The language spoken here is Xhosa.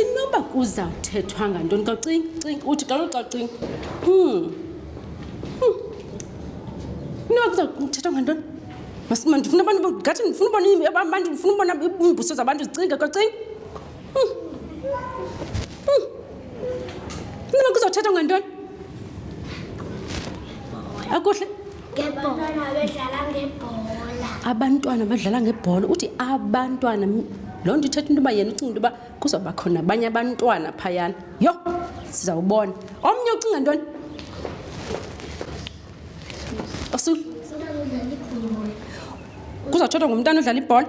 inoba kuzawuthethwa ngantoni xa ucinga cinga uthi kaloku xa ucinga hmm. hmm. inoba kuzawuthethwa ngantoni masima ndifuna abantu ngathi ndifuna ubona abantu ndifuna ubona iimbuso zabantu zicinga xa ucinga hmm. hmm. inoba kuzawuthethwa ngantoni akuhle ngebhola bedlala ngebhola abantwana badlala ngebhola uthi abantwana loo nto ithetha into yoba yena ucinga into yoba kuzawuba khona abanye abantwana phayana yho sizawubona omnye ucinga ntoni osul kuzawuthothwa ngumntana odlala ibhola